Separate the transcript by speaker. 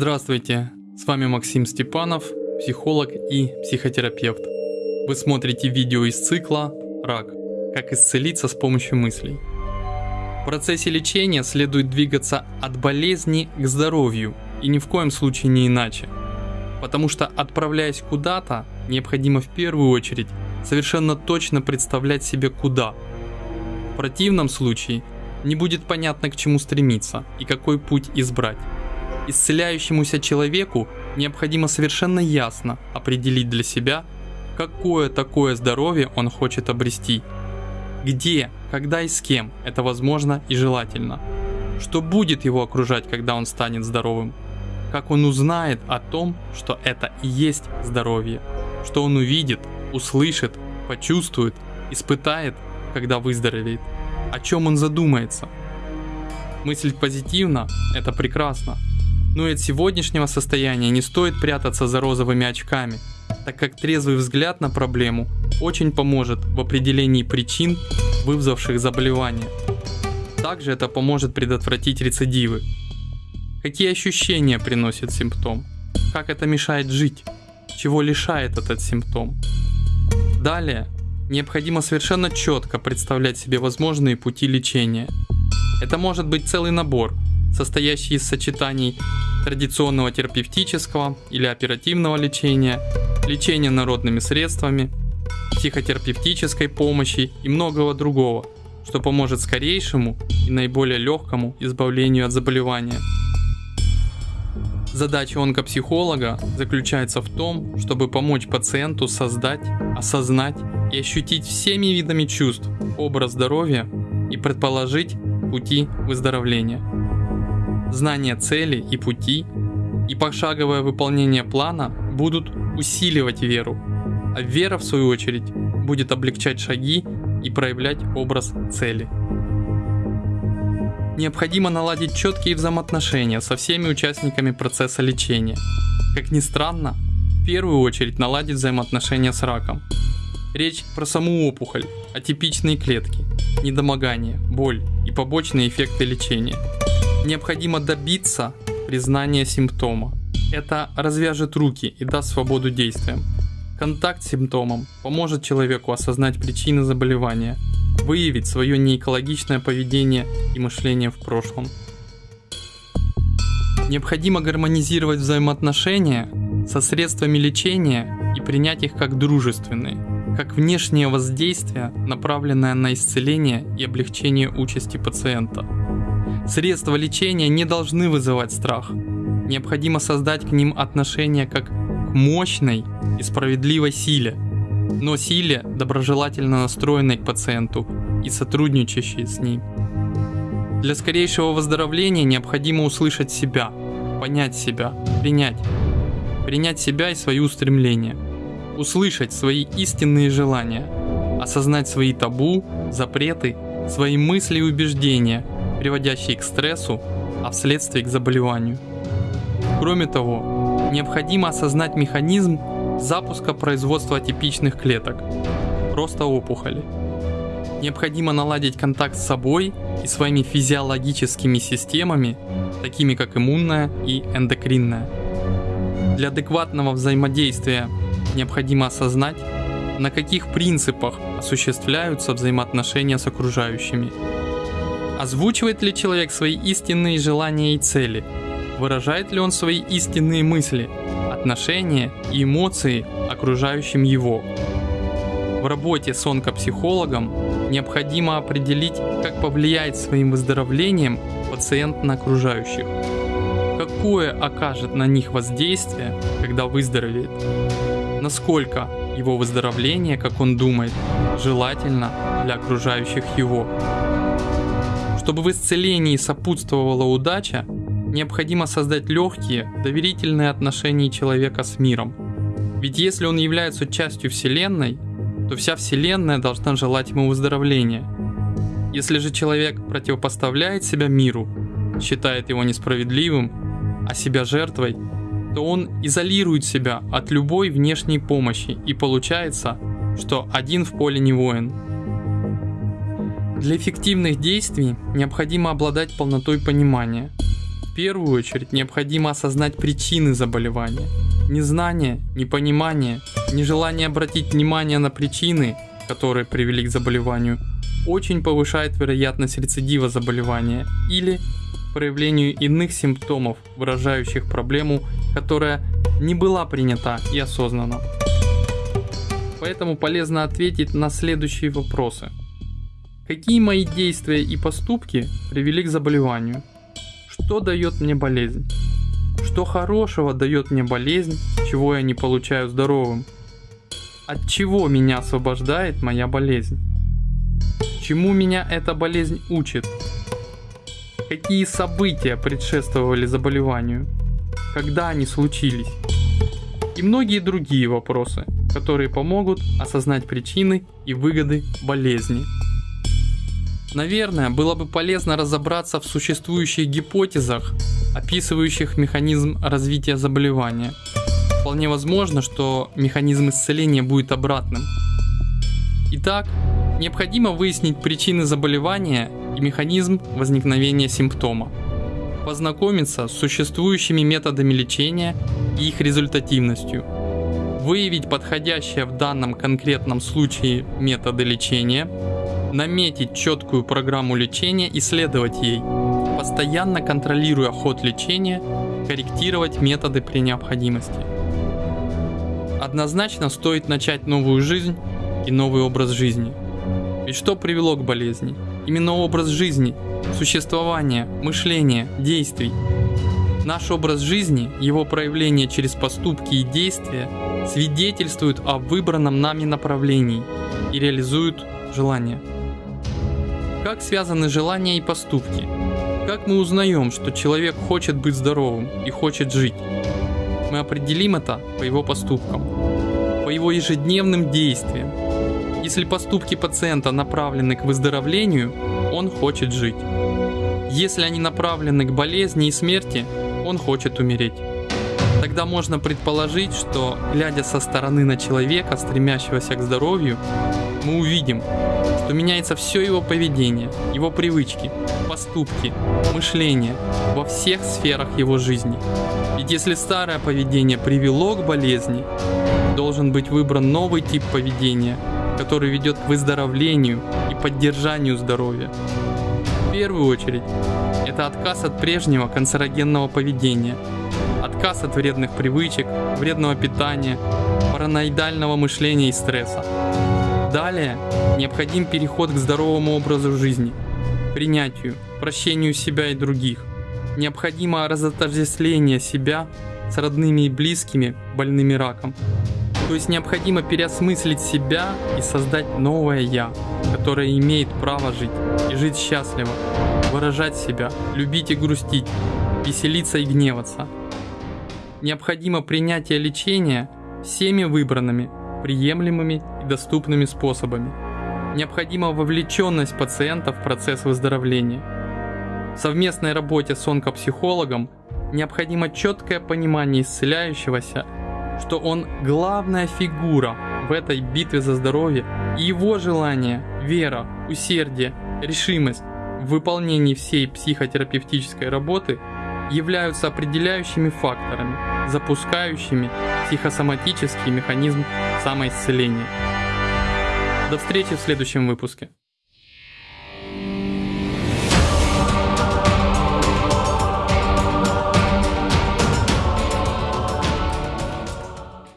Speaker 1: Здравствуйте, с вами Максим Степанов, психолог и психотерапевт. Вы смотрите видео из цикла «Рак. Как исцелиться с помощью мыслей». В процессе лечения следует двигаться от болезни к здоровью и ни в коем случае не иначе. Потому что отправляясь куда-то, необходимо в первую очередь совершенно точно представлять себе куда. В противном случае не будет понятно к чему стремиться и какой путь избрать. Исцеляющемуся человеку необходимо совершенно ясно определить для себя, какое такое здоровье он хочет обрести. Где, когда и с кем это возможно и желательно. Что будет его окружать, когда он станет здоровым. Как он узнает о том, что это и есть здоровье. Что он увидит, услышит, почувствует, испытает, когда выздоровеет. О чем он задумается. Мыслить позитивно – это прекрасно. Но и от сегодняшнего состояния не стоит прятаться за розовыми очками, так как трезвый взгляд на проблему очень поможет в определении причин, вызвавших заболевание. Также это поможет предотвратить рецидивы. Какие ощущения приносит симптом? Как это мешает жить? Чего лишает этот симптом? Далее, необходимо совершенно четко представлять себе возможные пути лечения. Это может быть целый набор, состоящий из сочетаний традиционного терапевтического или оперативного лечения, лечения народными средствами, психотерапевтической помощи и многого другого, что поможет скорейшему и наиболее легкому избавлению от заболевания. Задача онкопсихолога заключается в том, чтобы помочь пациенту создать, осознать и ощутить всеми видами чувств образ здоровья и предположить пути выздоровления знание цели и пути и пошаговое выполнение плана будут усиливать веру, а вера в свою очередь будет облегчать шаги и проявлять образ цели. Необходимо наладить четкие взаимоотношения со всеми участниками процесса лечения. Как ни странно, в первую очередь наладить взаимоотношения с раком. Речь про саму опухоль, атипичные клетки, недомогание, боль и побочные эффекты лечения – Необходимо добиться признания симптома. Это развяжет руки и даст свободу действиям. Контакт с симптомом поможет человеку осознать причины заболевания, выявить свое неэкологичное поведение и мышление в прошлом. Необходимо гармонизировать взаимоотношения со средствами лечения и принять их как дружественные, как внешнее воздействие, направленное на исцеление и облегчение участи пациента. Средства лечения не должны вызывать страх. Необходимо создать к ним отношение как к мощной и справедливой силе, но силе, доброжелательно настроенной к пациенту и сотрудничающей с ним. Для скорейшего выздоровления необходимо услышать себя, понять себя, принять. Принять себя и свои устремления. Услышать свои истинные желания. Осознать свои табу, запреты, свои мысли и убеждения – приводящие к стрессу, а вследствие к заболеванию. Кроме того, необходимо осознать механизм запуска производства атипичных клеток, просто опухоли. Необходимо наладить контакт с собой и своими физиологическими системами, такими как иммунная и эндокринная. Для адекватного взаимодействия необходимо осознать, на каких принципах осуществляются взаимоотношения с окружающими Озвучивает ли человек свои истинные желания и цели? Выражает ли он свои истинные мысли, отношения и эмоции окружающим его? В работе с онкопсихологом необходимо определить, как повлияет своим выздоровлением пациент на окружающих. Какое окажет на них воздействие, когда выздоровеет? Насколько его выздоровление, как он думает, желательно для окружающих его? Чтобы в исцелении сопутствовала удача, необходимо создать легкие, доверительные отношения человека с миром. Ведь если он является частью Вселенной, то вся Вселенная должна желать ему выздоровления. Если же человек противопоставляет себя миру, считает его несправедливым, а себя жертвой, то он изолирует себя от любой внешней помощи и получается, что один в поле не воин – для эффективных действий необходимо обладать полнотой понимания. В первую очередь необходимо осознать причины заболевания. Незнание, непонимание, нежелание обратить внимание на причины, которые привели к заболеванию, очень повышает вероятность рецидива заболевания или проявлению иных симптомов, выражающих проблему, которая не была принята и осознана. Поэтому полезно ответить на следующие вопросы. Какие мои действия и поступки привели к заболеванию? Что дает мне болезнь? Что хорошего дает мне болезнь, чего я не получаю здоровым? От чего меня освобождает моя болезнь? Чему меня эта болезнь учит? Какие события предшествовали заболеванию? Когда они случились? И многие другие вопросы, которые помогут осознать причины и выгоды болезни. Наверное, было бы полезно разобраться в существующих гипотезах, описывающих механизм развития заболевания. Вполне возможно, что механизм исцеления будет обратным. Итак, необходимо выяснить причины заболевания и механизм возникновения симптома. Познакомиться с существующими методами лечения и их результативностью. Выявить подходящие в данном конкретном случае методы лечения – наметить четкую программу лечения и следовать ей, постоянно контролируя ход лечения, корректировать методы при необходимости. Однозначно стоит начать новую жизнь и новый образ жизни. Ведь что привело к болезни? Именно образ жизни, существование, мышление, действий. Наш образ жизни, его проявление через поступки и действия свидетельствуют о выбранном нами направлении и реализуют желания. Как связаны желания и поступки? Как мы узнаем, что человек хочет быть здоровым и хочет жить? Мы определим это по его поступкам, по его ежедневным действиям. Если поступки пациента направлены к выздоровлению, он хочет жить. Если они направлены к болезни и смерти, он хочет умереть. Тогда можно предположить, что, глядя со стороны на человека, стремящегося к здоровью, мы увидим, то меняется все его поведение, его привычки, поступки, мышление во всех сферах его жизни. Ведь если старое поведение привело к болезни, должен быть выбран новый тип поведения, который ведет к выздоровлению и поддержанию здоровья. В первую очередь, это отказ от прежнего канцерогенного поведения, отказ от вредных привычек, вредного питания, параноидального мышления и стресса. Далее необходим переход к здоровому образу жизни, принятию, прощению себя и других. Необходимо разотождествление себя с родными и близкими, больными раком. То есть необходимо переосмыслить себя и создать новое «я», которое имеет право жить и жить счастливо, выражать себя, любить и грустить, веселиться и гневаться. Необходимо принятие лечения всеми выбранными, приемлемыми доступными способами. Необходима вовлеченность пациента в процесс выздоровления. В совместной работе с онкопсихологом необходимо четкое понимание исцеляющегося, что он главная фигура в этой битве за здоровье, и его желание, вера, усердие, решимость в выполнении всей психотерапевтической работы являются определяющими факторами, запускающими психосоматический механизм самоисцеления. До встречи в следующем выпуске.